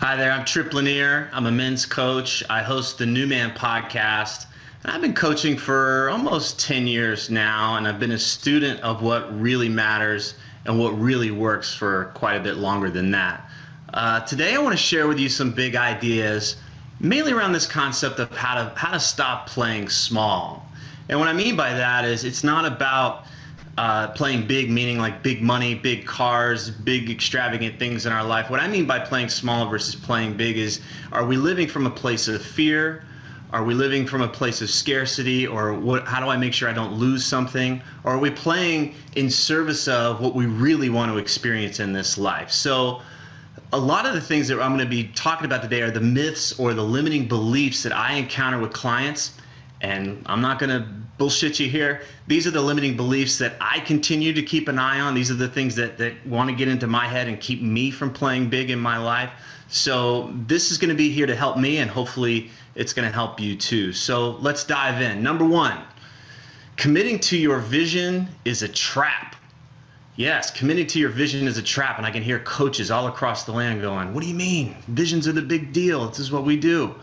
Hi there, I'm Trip Lanier. I'm a men's coach. I host the New Man podcast. And I've been coaching for almost 10 years now, and I've been a student of what really matters and what really works for quite a bit longer than that. Uh, today, I want to share with you some big ideas, mainly around this concept of how to how to stop playing small. And what I mean by that is, it's not about uh, playing big, meaning like big money, big cars, big extravagant things in our life. What I mean by playing small versus playing big is are we living from a place of fear? Are we living from a place of scarcity? Or what, how do I make sure I don't lose something? Or are we playing in service of what we really want to experience in this life? So, a lot of the things that I'm going to be talking about today are the myths or the limiting beliefs that I encounter with clients and I'm not going to bullshit you here. These are the limiting beliefs that I continue to keep an eye on. These are the things that, that want to get into my head and keep me from playing big in my life. So this is going to be here to help me, and hopefully it's going to help you too. So let's dive in. Number one, committing to your vision is a trap. Yes, committing to your vision is a trap. And I can hear coaches all across the land going, What do you mean? Visions are the big deal. This is what we do.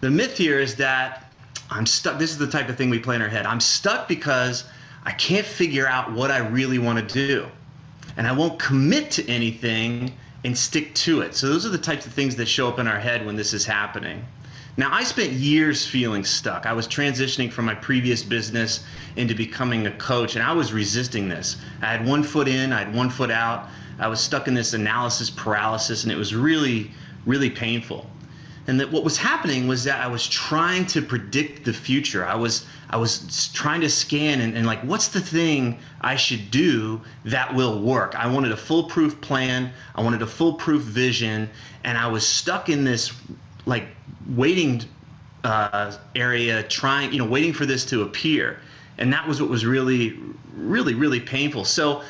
The myth here is that I'm stuck. This is the type of thing we play in our head. I'm stuck because I can't figure out what I really want to do. And I won't commit to anything and stick to it. So those are the types of things that show up in our head when this is happening. Now, I spent years feeling stuck. I was transitioning from my previous business into becoming a coach, and I was resisting this. I had one foot in, I had one foot out. I was stuck in this analysis paralysis, and it was really, really painful and that what was happening was that I was trying to predict the future. I was I was trying to scan and, and like what's the thing I should do that will work. I wanted a foolproof plan. I wanted a foolproof vision, and I was stuck in this like waiting uh, area, trying you know waiting for this to appear, and that was what was really really really painful. So.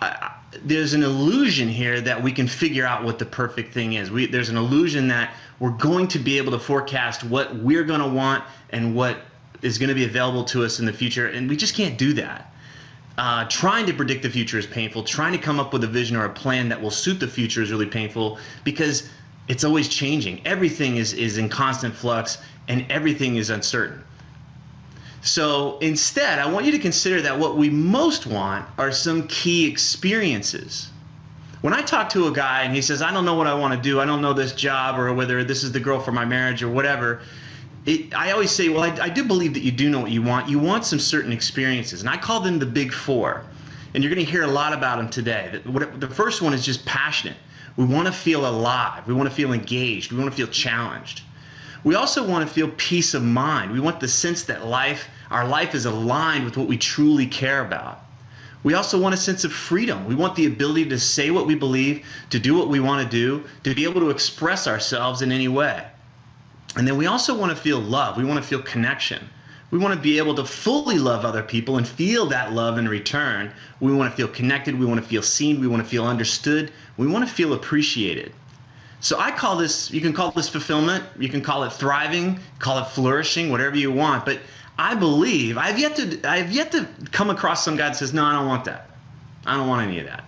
I, there's an illusion here that we can figure out what the perfect thing is. We, there's an illusion that we're going to be able to forecast what we're going to want and what is going to be available to us in the future, and we just can't do that. Uh, trying to predict the future is painful. Trying to come up with a vision or a plan that will suit the future is really painful because it's always changing. Everything is, is in constant flux and everything is uncertain. So instead, I want you to consider that what we most want are some key experiences. When I talk to a guy and he says, I don't know what I want to do, I don't know this job or whether this is the girl for my marriage or whatever, it, I always say, well, I, I do believe that you do know what you want. You want some certain experiences. And I call them the big four. And you're going to hear a lot about them today. The first one is just passionate. We want to feel alive. We want to feel engaged. We want to feel challenged. We also want to feel peace of mind. We want the sense that life, our life is aligned with what we truly care about. We also want a sense of freedom. We want the ability to say what we believe, to do what we want to do, to be able to express ourselves in any way. And then we also want to feel love. We want to feel connection. We want to be able to fully love other people and feel that love in return. We want to feel connected. We want to feel seen. We want to feel understood. We want to feel appreciated. So I call this, you can call this fulfillment, you can call it thriving, call it flourishing, whatever you want. But I believe, I've yet to, I've yet to come across some guy that says, no, I don't want that. I don't want any of that.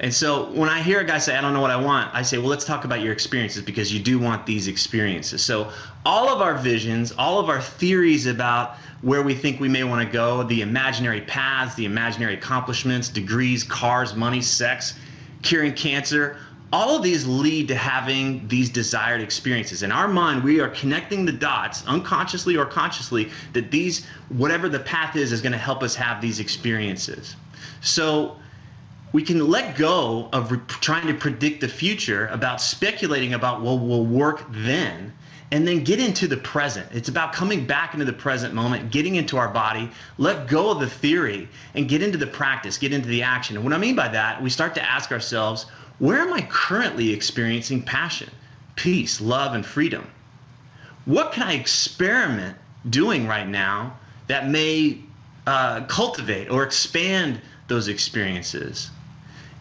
And so when I hear a guy say, I don't know what I want, I say, well, let's talk about your experiences because you do want these experiences. So all of our visions, all of our theories about where we think we may want to go, the imaginary paths, the imaginary accomplishments, degrees, cars, money, sex, curing cancer, all of these lead to having these desired experiences. In our mind, we are connecting the dots, unconsciously or consciously, that these, whatever the path is, is going to help us have these experiences. So we can let go of trying to predict the future about speculating about what will work then and then get into the present. It's about coming back into the present moment, getting into our body, let go of the theory, and get into the practice, get into the action. And what I mean by that, we start to ask ourselves, where am I currently experiencing passion, peace, love, and freedom? What can I experiment doing right now that may uh, cultivate or expand those experiences?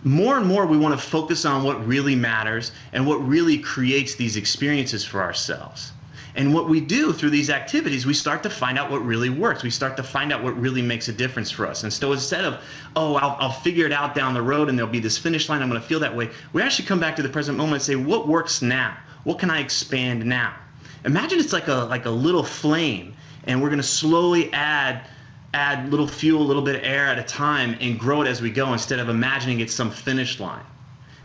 More and more, we want to focus on what really matters and what really creates these experiences for ourselves. And what we do through these activities, we start to find out what really works. We start to find out what really makes a difference for us. And so instead of, oh, I'll, I'll figure it out down the road and there'll be this finish line, I'm going to feel that way, we actually come back to the present moment and say, what works now? What can I expand now? Imagine it's like a like a little flame, and we're going to slowly add add little fuel, a little bit of air at a time, and grow it as we go instead of imagining it's some finish line.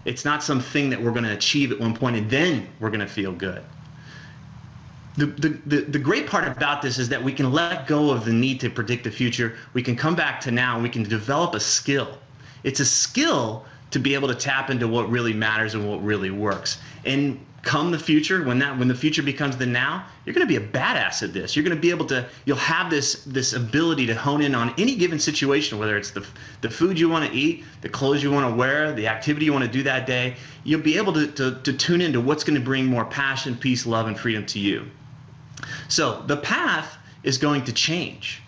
It's not something that we're going to achieve at one point and then we're going to feel good. The, the, the, great part about this is that we can let go of the need to predict the future. We can come back to now and we can develop a skill. It's a skill to be able to tap into what really matters and what really works. And come the future, when that when the future becomes the now, you're going to be a badass at this. You're going to be able to you'll have this this ability to hone in on any given situation, whether it's the the food you want to eat, the clothes you want to wear, the activity you want to do that day. You'll be able to, to, to tune into what's going to bring more passion, peace, love, and freedom to you. So the path is going to change,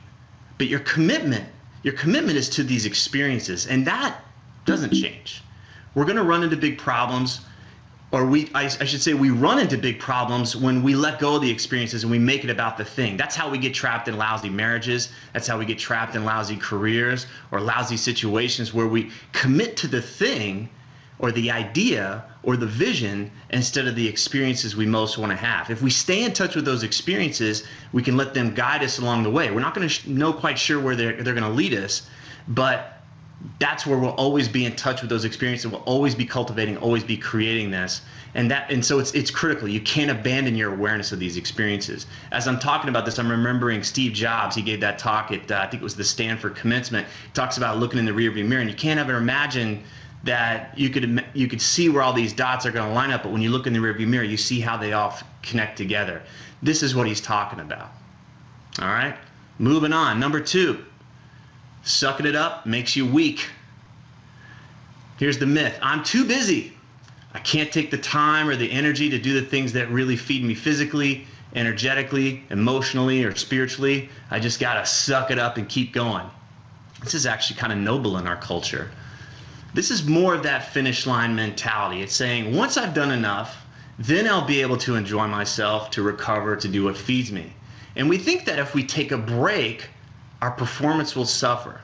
but your commitment, your commitment is to these experiences, and that doesn't change. We're going to run into big problems or we I, I, should say we run into big problems when we let go of the experiences and we make it about the thing that's how we get trapped in lousy marriages that's how we get trapped in lousy careers or lousy situations where we commit to the thing or the idea or the vision instead of the experiences we most want to have if we stay in touch with those experiences we can let them guide us along the way we're not going to know quite sure where they're, they're going to lead us but that's where we'll always be in touch with those experiences. We'll always be cultivating, always be creating this, and that and so it's it's critical. You can't abandon your awareness of these experiences. As I'm talking about this, I'm remembering Steve Jobs. He gave that talk at uh, I think it was the Stanford commencement. He talks about looking in the rearview mirror, and you can't ever imagine that you could you could see where all these dots are going to line up, but when you look in the rearview mirror, you see how they all connect together. This is what he's talking about. All right, moving on. Number two Sucking it up makes you weak. Here's the myth I'm too busy. I can't take the time or the energy to do the things that really feed me physically, energetically, emotionally, or spiritually. I just got to suck it up and keep going. This is actually kind of noble in our culture. This is more of that finish line mentality. It's saying, once I've done enough, then I'll be able to enjoy myself, to recover, to do what feeds me. And we think that if we take a break, our performance will suffer.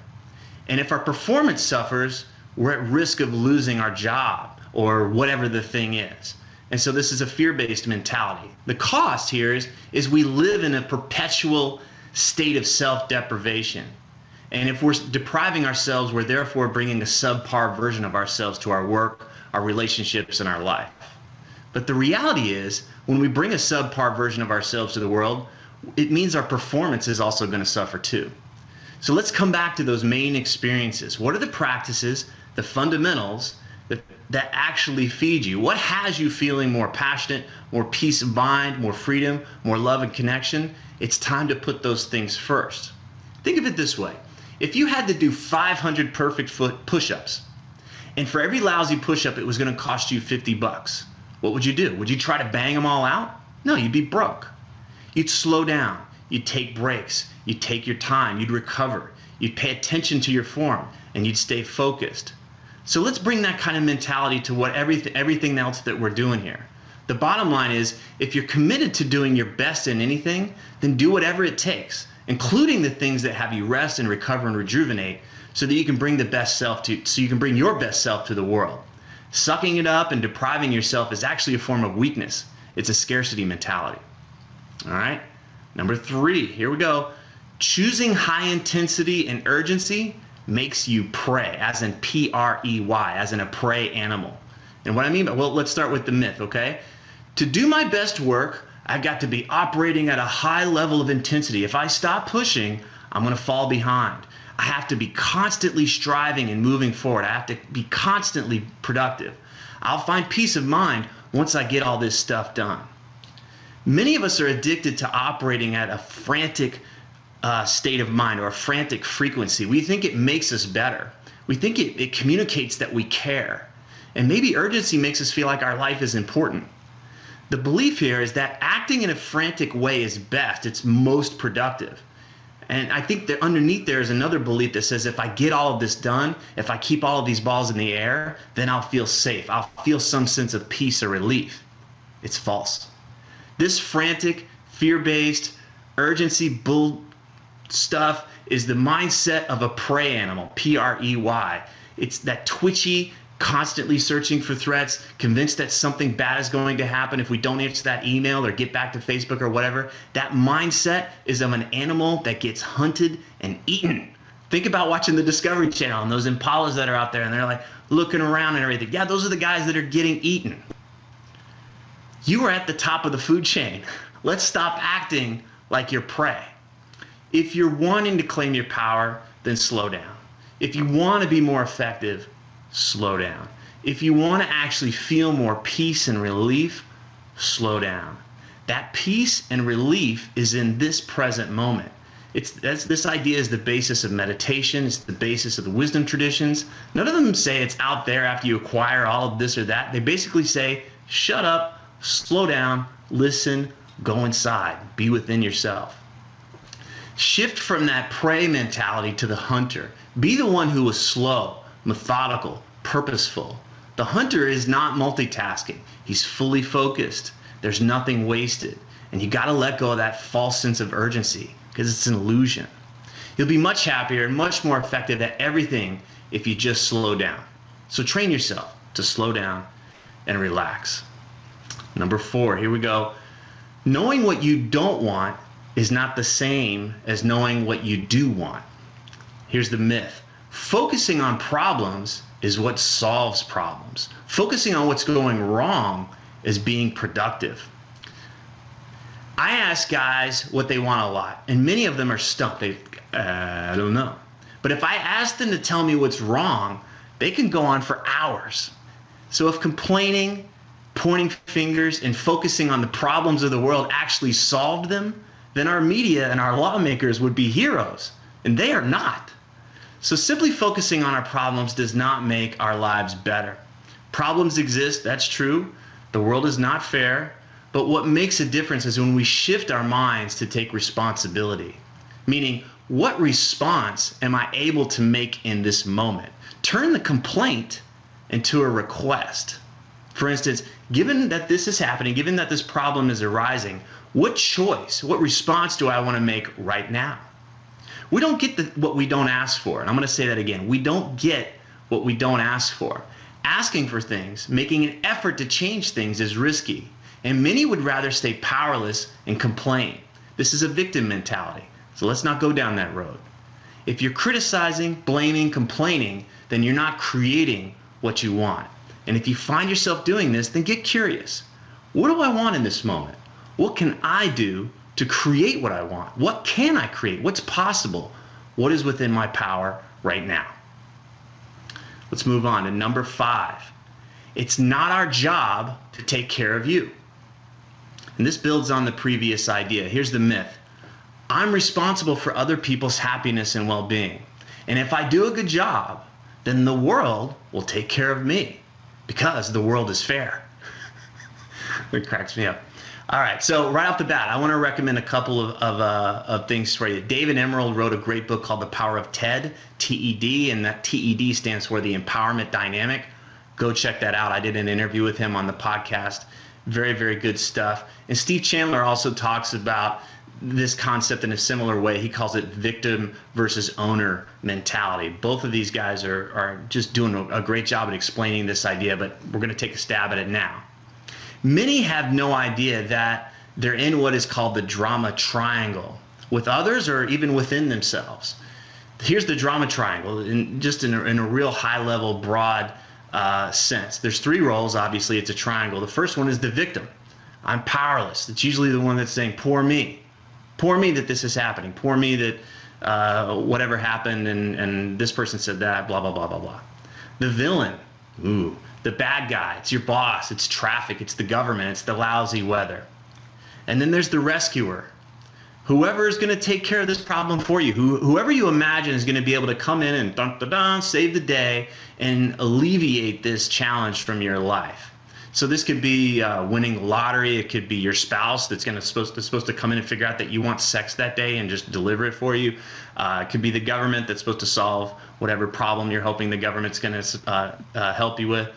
And if our performance suffers, we're at risk of losing our job or whatever the thing is. And so this is a fear-based mentality. The cost here is, is we live in a perpetual state of self-deprivation. And if we're depriving ourselves, we're therefore bringing a subpar version of ourselves to our work, our relationships, and our life. But the reality is, when we bring a subpar version of ourselves to the world, it means our performance is also going to suffer too. So let's come back to those main experiences. What are the practices, the fundamentals that, that actually feed you? What has you feeling more passionate, more peace of mind, more freedom, more love and connection? It's time to put those things first. Think of it this way. If you had to do 500 perfect foot push-ups, and for every lousy push-up it was going to cost you 50 bucks, what would you do? Would you try to bang them all out? No, you'd be broke. You'd slow down. You'd take breaks. You'd take your time. You'd recover. You'd pay attention to your form and you'd stay focused. So let's bring that kind of mentality to what everything, everything else that we're doing here. The bottom line is if you're committed to doing your best in anything, then do whatever it takes, including the things that have you rest and recover and rejuvenate so that you can bring the best self to so you can bring your best self to the world. Sucking it up and depriving yourself is actually a form of weakness. It's a scarcity mentality. All right. Number three, here we go. Choosing high intensity and urgency makes you prey, as in P R E Y, as in a prey animal. And what I mean by, well, let's start with the myth, okay? To do my best work, I've got to be operating at a high level of intensity. If I stop pushing, I'm going to fall behind. I have to be constantly striving and moving forward. I have to be constantly productive. I'll find peace of mind once I get all this stuff done. Many of us are addicted to operating at a frantic uh, state of mind or a frantic frequency. We think it makes us better. We think it, it communicates that we care. And maybe urgency makes us feel like our life is important. The belief here is that acting in a frantic way is best, it's most productive. And I think that underneath there is another belief that says if I get all of this done, if I keep all of these balls in the air, then I'll feel safe. I'll feel some sense of peace or relief. It's false. This frantic, fear based, urgency bull stuff is the mindset of a prey animal, P R E Y. It's that twitchy, constantly searching for threats, convinced that something bad is going to happen if we don't answer that email or get back to Facebook or whatever. That mindset is of an animal that gets hunted and eaten. Think about watching the Discovery Channel and those impalas that are out there and they're like looking around and everything. Yeah, those are the guys that are getting eaten. You are at the top of the food chain. Let's stop acting like you're prey. If you're wanting to claim your power, then slow down. If you want to be more effective, slow down. If you want to actually feel more peace and relief, slow down. That peace and relief is in this present moment. It's this idea is the basis of meditation. It's the basis of the wisdom traditions. None of them say it's out there after you acquire all of this or that. They basically say, shut up, slow down, listen, go inside, be within yourself. Shift from that prey mentality to the hunter. Be the one who is slow, methodical, purposeful. The hunter is not multitasking. He's fully focused. There's nothing wasted. And you got to let go of that false sense of urgency because it's an illusion. You'll be much happier and much more effective at everything if you just slow down. So train yourself to slow down and relax. Number four, here we go. Knowing what you don't want is not the same as knowing what you do want. Here's the myth focusing on problems is what solves problems. Focusing on what's going wrong is being productive. I ask guys what they want a lot, and many of them are stumped. They, uh, I don't know. But if I ask them to tell me what's wrong, they can go on for hours. So if complaining, pointing fingers, and focusing on the problems of the world actually solved them, then our media and our lawmakers would be heroes, and they are not. So simply focusing on our problems does not make our lives better. Problems exist, that's true. The world is not fair, but what makes a difference is when we shift our minds to take responsibility. Meaning, what response am I able to make in this moment? Turn the complaint into a request. For instance, given that this is happening, given that this problem is arising, what choice, what response do I want to make right now? We don't get the, what we don't ask for. And I'm going to say that again. We don't get what we don't ask for. Asking for things, making an effort to change things is risky and many would rather stay powerless and complain. This is a victim mentality. So let's not go down that road. If you're criticizing, blaming, complaining, then you're not creating what you want. And if you find yourself doing this, then get curious. What do I want in this moment? What can I do to create what I want? What can I create? What's possible? What is within my power right now? Let's move on to number five. It's not our job to take care of you. And this builds on the previous idea. Here's the myth I'm responsible for other people's happiness and well being. And if I do a good job, then the world will take care of me because the world is fair. it cracks me up. All right, so right off the bat, I want to recommend a couple of, of, uh, of things for you. David Emerald wrote a great book called The Power of TED, TED, and that TED stands for the Empowerment Dynamic. Go check that out. I did an interview with him on the podcast very, very good stuff. And Steve Chandler also talks about this concept in a similar way. He calls it victim versus owner mentality. Both of these guys are, are just doing a great job at explaining this idea, but we're going to take a stab at it now. Many have no idea that they're in what is called the drama triangle with others or even within themselves. Here's the drama triangle, in, just in a, in a real high level, broad uh, sense. There's three roles, obviously, it's a triangle. The first one is the victim. I'm powerless. It's usually the one that's saying, poor me. Poor me that this is happening. Poor me that uh, whatever happened and, and this person said that, blah, blah, blah, blah, blah. The villain, ooh, the bad guy. It's your boss, it's traffic, it's the government, it's the lousy weather. And then there's the rescuer whoever is going to take care of this problem for you, who, whoever you imagine is going to be able to come in and dun, dun, dun, save the day and alleviate this challenge from your life. So this could be uh, winning lottery. It could be your spouse that's going to supposed to supposed to come in and figure out that you want sex that day and just deliver it for you. Uh, it could be the government that's supposed to solve whatever problem you're hoping the government's going to uh, uh, help you with.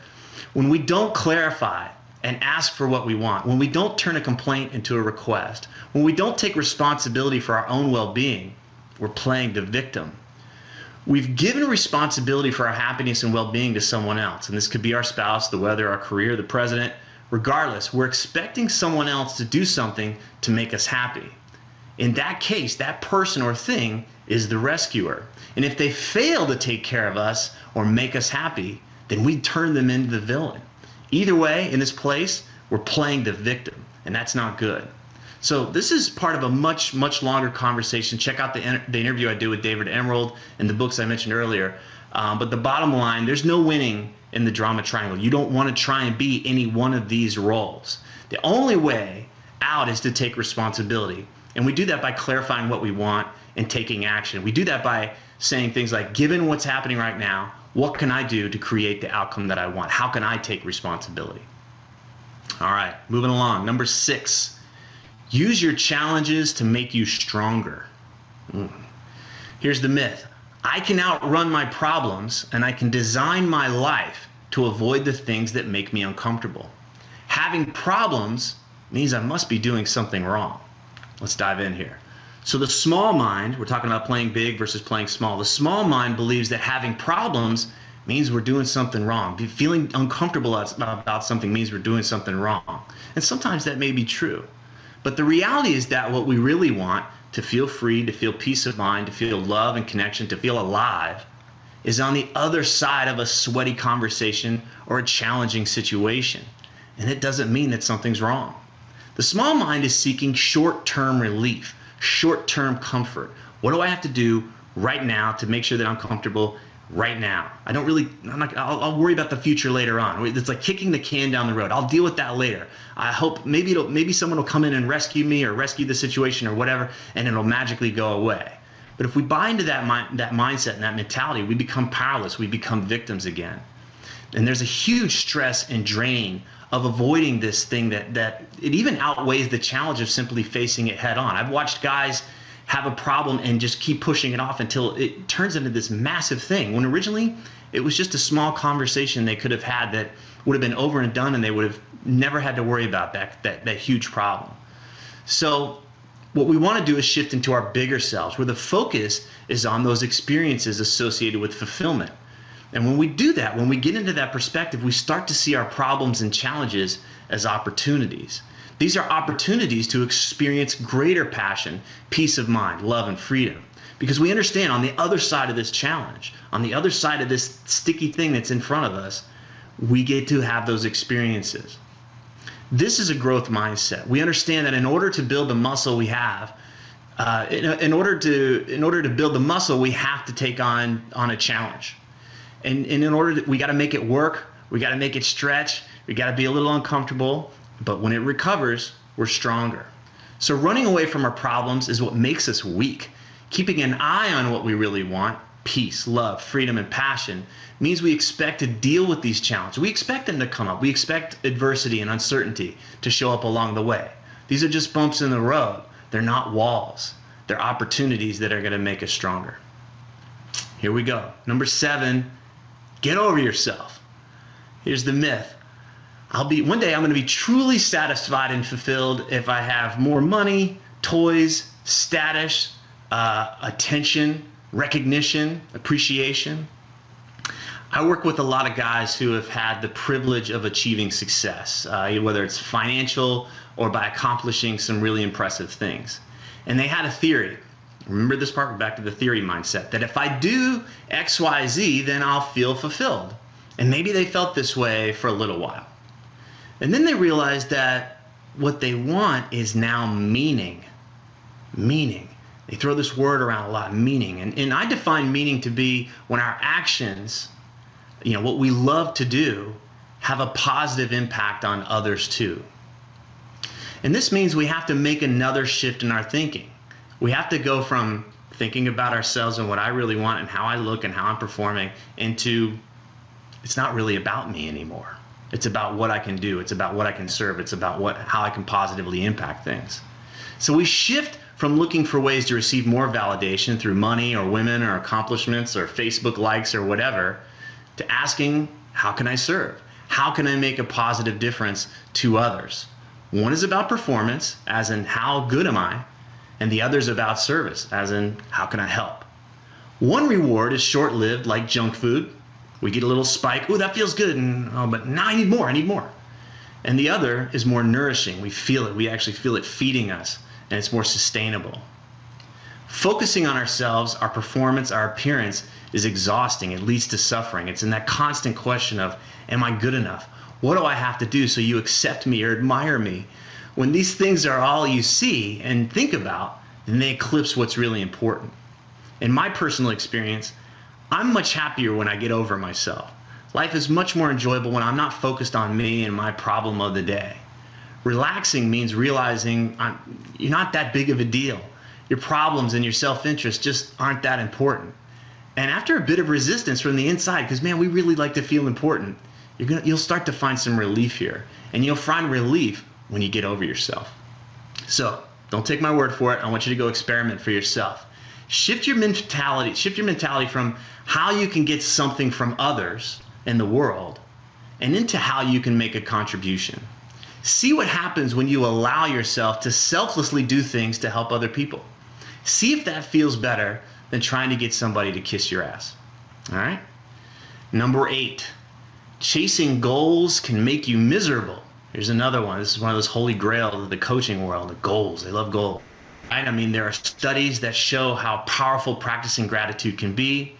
When we don't clarify and ask for what we want, when we don't turn a complaint into a request, when we don't take responsibility for our own well being, we're playing the victim. We've given responsibility for our happiness and well being to someone else. And this could be our spouse, the weather, our career, the president. Regardless, we're expecting someone else to do something to make us happy. In that case, that person or thing is the rescuer. And if they fail to take care of us or make us happy, then we turn them into the villain. Either way, in this place, we're playing the victim, and that's not good. So this is part of a much, much longer conversation. Check out the, the interview I did with David Emerald and the books I mentioned earlier. Um, but the bottom line, there's no winning in the drama triangle. You don't want to try and be any one of these roles. The only way out is to take responsibility. And we do that by clarifying what we want and taking action. We do that by saying things like, given what's happening right now, what can I do to create the outcome that I want? How can I take responsibility? All right, moving along. Number six, Use your challenges to make you stronger. Mm. Here's the myth I can outrun my problems and I can design my life to avoid the things that make me uncomfortable. Having problems means I must be doing something wrong. Let's dive in here. So, the small mind, we're talking about playing big versus playing small. The small mind believes that having problems means we're doing something wrong. Feeling uncomfortable about something means we're doing something wrong. And sometimes that may be true. But the reality is that what we really want to feel free, to feel peace of mind, to feel love and connection, to feel alive is on the other side of a sweaty conversation or a challenging situation. And it doesn't mean that something's wrong. The small mind is seeking short term relief, short term comfort. What do I have to do right now to make sure that I'm comfortable right now. I don't really, I'm not, I'll, I'll, worry about the future later on. It's like kicking the can down the road. I'll deal with that later. I hope maybe it'll, maybe someone will come in and rescue me or rescue the situation or whatever, and it'll magically go away. But if we buy into that mind, that mindset and that mentality, we become powerless. We become victims again. And there's a huge stress and drain of avoiding this thing that that it even outweighs the challenge of simply facing it head on. I've watched guys have a problem and just keep pushing it off until it turns into this massive thing. When originally it was just a small conversation they could have had that would have been over and done and they would have never had to worry about that, that, that huge problem. So what we want to do is shift into our bigger selves where the focus is on those experiences associated with fulfillment. And when we do that, when we get into that perspective, we start to see our problems and challenges as opportunities. These are opportunities to experience greater passion, peace of mind, love, and freedom. Because we understand on the other side of this challenge, on the other side of this sticky thing that's in front of us, we get to have those experiences. This is a growth mindset. We understand that in order to build the muscle we have, uh, in, in, order to in order to build the muscle, we have to take on on a challenge, and, and in order to, we got to make it work. We got to make it stretch. We got to be a little uncomfortable. But when it recovers, we're stronger. So running away from our problems is what makes us weak. Keeping an eye on what we really want, peace, love, freedom, and passion, means we expect to deal with these challenges. We expect them to come up. We expect adversity and uncertainty to show up along the way. These are just bumps in the road. They're not walls. They're opportunities that are going to make us stronger. Here we go. Number seven, get over yourself. Here's the myth I'll be one day I'm going to be truly satisfied and fulfilled if I have more money, toys, status, uh, attention, recognition, appreciation. I work with a lot of guys who have had the privilege of achieving success, uh, whether it's financial or by accomplishing some really impressive things. And they had a theory. Remember this part? Back to the theory mindset that if I do X, Y, Z, then I'll feel fulfilled. And maybe they felt this way for a little while. And then they realized that what they want is now meaning. Meaning. They throw this word around a lot, meaning. And, and I define meaning to be when our actions, you know, what we love to do, have a positive impact on others too. And this means we have to make another shift in our thinking. We have to go from thinking about ourselves and what I really want and how I look and how I'm performing into it's not really about me anymore. It's about what I can do. It's about what I can serve. It's about what how I can positively impact things. So we shift from looking for ways to receive more validation through money or women or accomplishments or Facebook likes or whatever to asking, how can I serve? How can I make a positive difference to others? One is about performance, as in how good am I? And the other is about service, as in how can I help? One reward is short lived, like junk food. We get a little spike. Oh, that feels good. And, oh, but now I need more. I need more. And the other is more nourishing. We feel it. We actually feel it feeding us, and it's more sustainable. Focusing on ourselves, our performance, our appearance is exhausting. It leads to suffering. It's in that constant question of, Am I good enough? What do I have to do so you accept me or admire me? When these things are all you see and think about, then they eclipse what's really important. In my personal experience, I'm much happier when I get over myself. Life is much more enjoyable when I'm not focused on me and my problem of the day. Relaxing means realizing I'm, you're not that big of a deal. Your problems and your self interest just aren't that important. And after a bit of resistance from the inside, because man, we really like to feel important, you're gonna, you'll start to find some relief here. And you'll find relief when you get over yourself. So don't take my word for it. I want you to go experiment for yourself. Shift your mentality, shift your mentality from how you can get something from others in the world and into how you can make a contribution. See what happens when you allow yourself to selflessly do things to help other people. See if that feels better than trying to get somebody to kiss your ass. All right? Number eight, chasing goals can make you miserable. Here's another one. This is one of those holy grails of the coaching world the goals. They love goals. I mean, there are studies that show how powerful practicing gratitude can be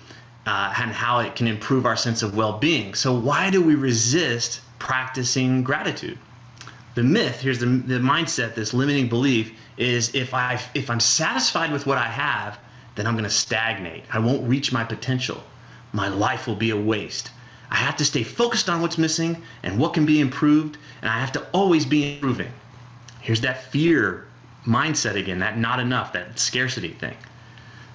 uh, and how it can improve our sense of well being. So, why do we resist practicing gratitude? The myth, here's the, the mindset, this limiting belief is if, I, if I'm satisfied with what I have, then I'm going to stagnate. I won't reach my potential. My life will be a waste. I have to stay focused on what's missing and what can be improved, and I have to always be improving. Here's that fear mindset again, that not enough, that scarcity thing.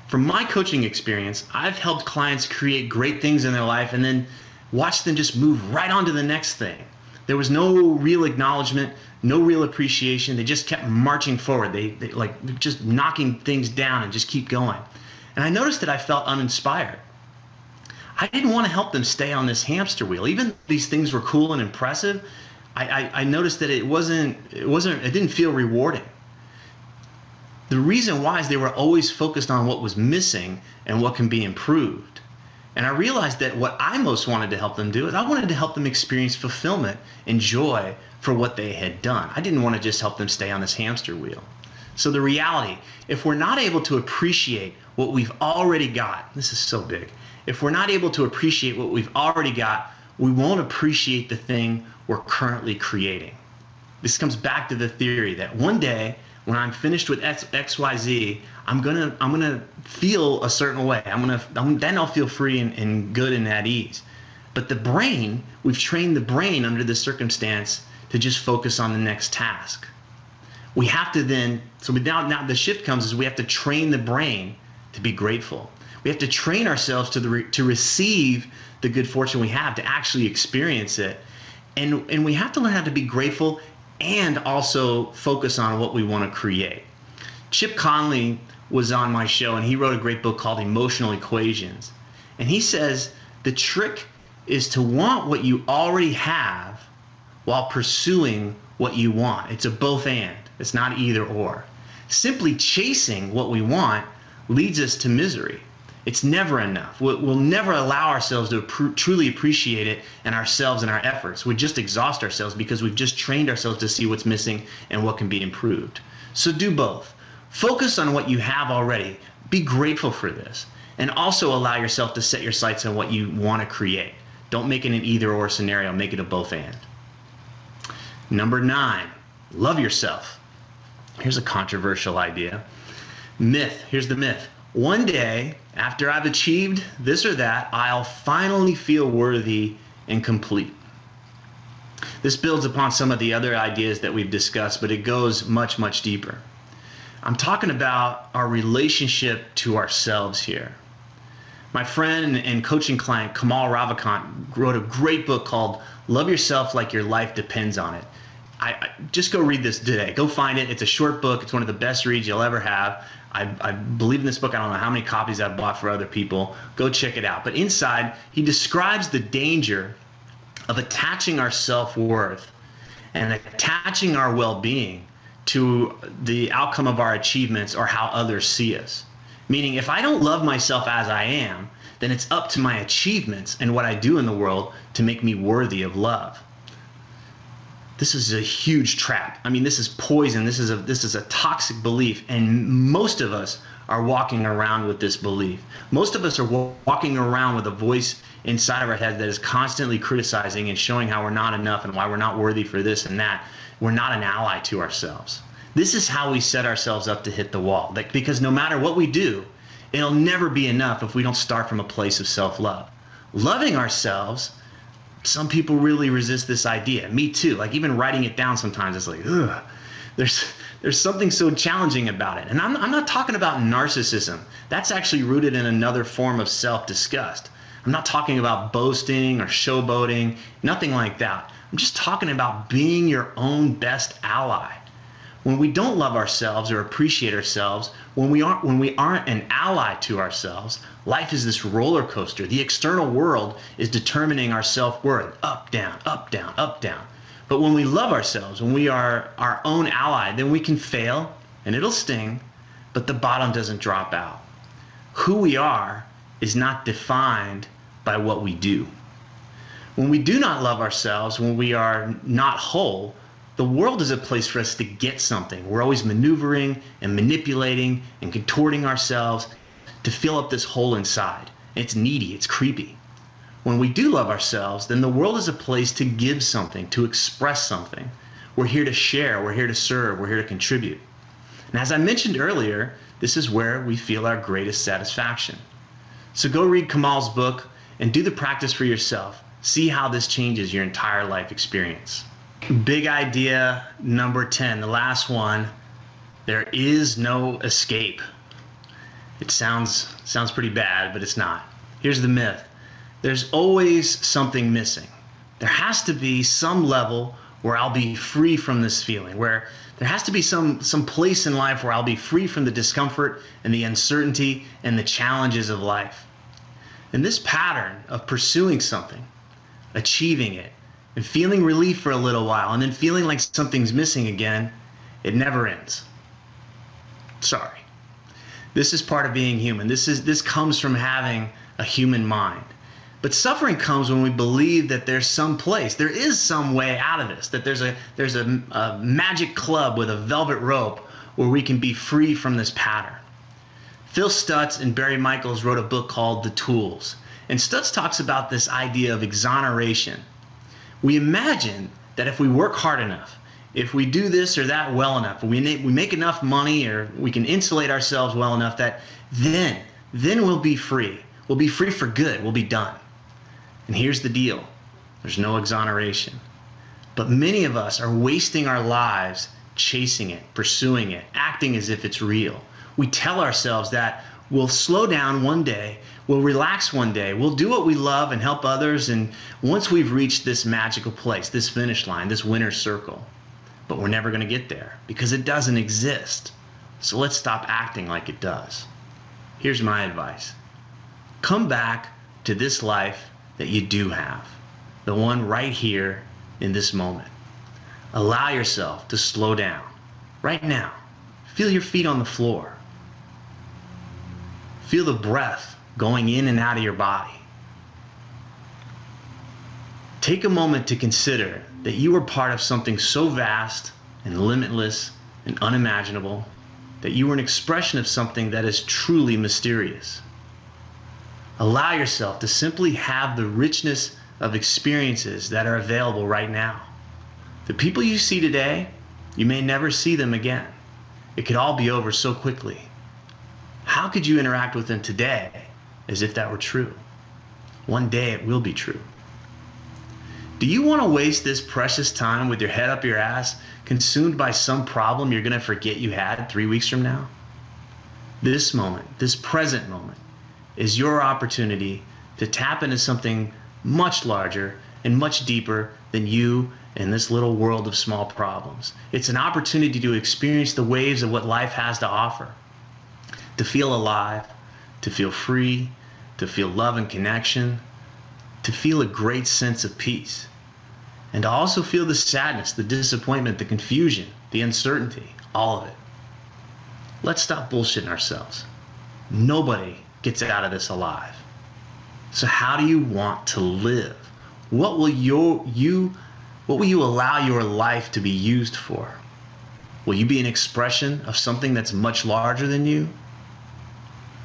From my coaching experience, I've helped clients create great things in their life and then watch them just move right on to the next thing. There was no real acknowledgement, no real appreciation. They just kept marching forward. They, they like just knocking things down and just keep going. And I noticed that I felt uninspired. I didn't want to help them stay on this hamster wheel. Even these things were cool and impressive. I, I, I noticed that it wasn't it wasn't it didn't feel rewarding. The reason why is they were always focused on what was missing and what can be improved. And I realized that what I most wanted to help them do is I wanted to help them experience fulfillment and joy for what they had done. I didn't want to just help them stay on this hamster wheel. So the reality, if we're not able to appreciate what we've already got, this is so big. If we're not able to appreciate what we've already got, we won't appreciate the thing we're currently creating. This comes back to the theory that one day when I'm finished with X, XYZ, I'm gonna I'm gonna feel a certain way. I'm gonna then I'll feel free and, and good and at ease. But the brain, we've trained the brain under this circumstance to just focus on the next task. We have to then so now now the shift comes is we have to train the brain to be grateful. We have to train ourselves to the to receive the good fortune we have to actually experience it. And and we have to learn how to be grateful and also focus on what we want to create. Chip Conley was on my show and he wrote a great book called Emotional Equations. And he says the trick is to want what you already have while pursuing what you want. It's a both and, it's not either or. Simply chasing what we want leads us to misery. It's never enough. We'll, never allow ourselves to pr- truly appreciate it and ourselves and our efforts. We just exhaust ourselves because we've just trained ourselves to see what's missing and what can be improved. So do both. Focus on what you have already. Be grateful for this. And also allow yourself to set your sights on what you want to create. Don't make it an either or scenario, make it a both and. Number nine, love yourself. Here's a controversial idea. Myth. Here's the myth. One day, after I've achieved this or that, I'll finally feel worthy and complete. This builds upon some of the other ideas that we've discussed, but it goes much, much deeper. I'm talking about our relationship to ourselves here. My friend and coaching client Kamal Ravikant wrote a great book called Love Yourself Like Your Life Depends on It. I, I, just go read this today. Go find it. It's a short book. It's one of the best reads you'll ever have. I, I believe in this book. I don't know how many copies I've bought for other people. Go check it out. But inside, he describes the danger of attaching our self worth and attaching our well being to the outcome of our achievements or how others see us. Meaning, if I don't love myself as I am, then it's up to my achievements and what I do in the world to make me worthy of love. This is a huge trap. I mean, this is poison. This is a this is a toxic belief, and most of us are walking around with this belief. Most of us are walking around with a voice inside of our head that is constantly criticizing and showing how we're not enough and why we're not worthy for this and that. We're not an ally to ourselves. This is how we set ourselves up to hit the wall. Like, because no matter what we do, it'll never be enough if we don't start from a place of self love. Loving ourselves, some people really resist this idea. Me too. Like, even writing it down sometimes, it's like, ugh. There's, there's something so challenging about it. And I'm, I'm not talking about narcissism. That's actually rooted in another form of self disgust. I'm not talking about boasting or showboating, nothing like that. I'm just talking about being your own best ally. When we don't love ourselves or appreciate ourselves, when we aren't when we aren't an ally to ourselves, life is this roller coaster. The external world is determining our self-worth, up, down, up, down, up, down. But when we love ourselves, when we are our own ally, then we can fail and it'll sting, but the bottom doesn't drop out. Who we are is not defined by what we do. When we do not love ourselves, when we are not whole, the world is a place for us to get something. We're always maneuvering and manipulating and contorting ourselves to fill up this hole inside. It's needy, it's creepy. When we do love ourselves, then the world is a place to give something, to express something. We're here to share, we're here to serve, we're here to contribute. And as I mentioned earlier, this is where we feel our greatest satisfaction. So go read Kamal's book, and do the practice for yourself. See how this changes your entire life experience. Big idea number 10, the last one. There is no escape. It sounds sounds pretty bad, but it's not. Here's the myth. There's always something missing. There has to be some level where I'll be free from this feeling, where there has to be some some place in life where I'll be free from the discomfort and the uncertainty and the challenges of life. And this pattern of pursuing something, achieving it, and feeling relief for a little while, and then feeling like something's missing again, it never ends. Sorry. This is part of being human. This is this comes from having a human mind. But suffering comes when we believe that there's some place, there is some way out of this, that there's a there's a, a magic club with a velvet rope where we can be free from this pattern. Phil Stutz and Barry Michels wrote a book called The Tools. And Stutz talks about this idea of exoneration. We imagine that if we work hard enough, if we do this or that well enough, we we make enough money or we can insulate ourselves well enough that then, then we'll be free. We'll be free for good. We'll be done. And here's the deal. There's no exoneration. But many of us are wasting our lives chasing it, pursuing it, acting as if it's real we tell ourselves that we'll slow down one day, we'll relax one day, we'll do what we love and help others. And once we've reached this magical place, this finish line, this winner's circle, but we're never going to get there because it doesn't exist. So let's stop acting like it does. Here's my advice come back to this life that you do have, the one right here in this moment. Allow yourself to slow down right now. Feel your feet on the floor. Feel the breath going in and out of your body. Take a moment to consider that you are part of something so vast and limitless and unimaginable that you are an expression of something that is truly mysterious. Allow yourself to simply have the richness of experiences that are available right now. The people you see today, you may never see them again. It could all be over so quickly. How could you interact with them today as if that were true? One day it will be true. Do you want to waste this precious time with your head up your ass, consumed by some problem you're going to forget you had three weeks from now? This moment, this present moment, is your opportunity to tap into something much larger and much deeper than you and this little world of small problems. It's an opportunity to experience the waves of what life has to offer to feel alive, to feel free, to feel love and connection, to feel a great sense of peace, and to also feel the sadness, the disappointment, the confusion, the uncertainty, all of it. Let's stop bullshitting ourselves. Nobody gets out of this alive. So how do you want to live? What will your you what will you allow your life to be used for? Will you be an expression of something that's much larger than you?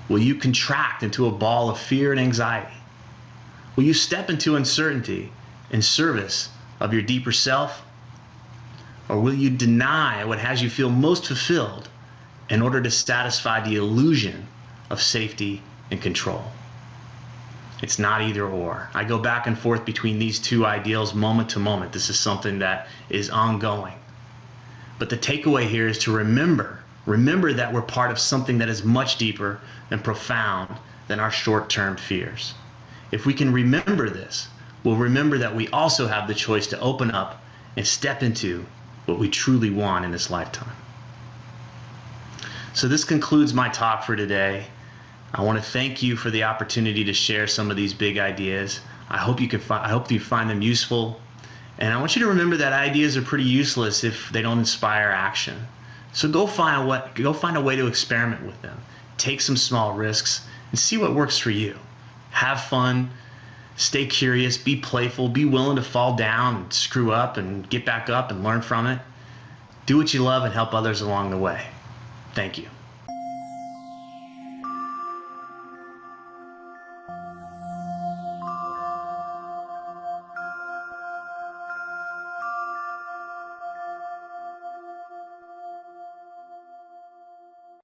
Will you contract into a ball of fear and anxiety? Will you step into uncertainty in service of your deeper self? Or will you deny what has you feel most fulfilled in order to satisfy the illusion of safety and control? It's not either or. I go back and forth between these two ideals moment to moment. This is something that is ongoing. But the takeaway here is to remember, remember that we're part of something that is much deeper and profound than our short term fears. If we can remember this, we'll remember that we also have the choice to open up and step into what we truly want in this lifetime. So, this concludes my talk for today. I want to thank you for the opportunity to share some of these big ideas. I hope you can find, I hope you find them useful. And I want you to remember that ideas are pretty useless if they don't inspire action. So go find a way, go find a way to experiment with them. Take some small risks and see what works for you. Have fun, stay curious, be playful, be willing to fall down and screw up and get back up and learn from it. Do what you love and help others along the way. Thank you.